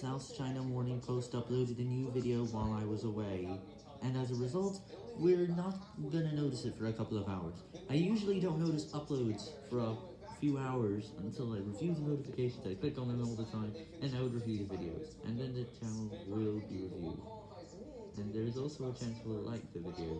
South China Morning Post uploaded a new video while I was away, and as a result, we're not gonna notice it for a couple of hours. I usually don't notice uploads for a few hours until I review the notifications, I click on them all the time, and I would review the videos, and then the channel will be reviewed. And there is also a chance we'll like the video.